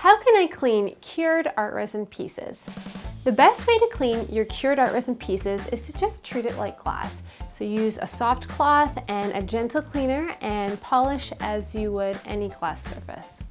How can I clean cured art resin pieces? The best way to clean your cured art resin pieces is to just treat it like glass. So use a soft cloth and a gentle cleaner and polish as you would any glass surface.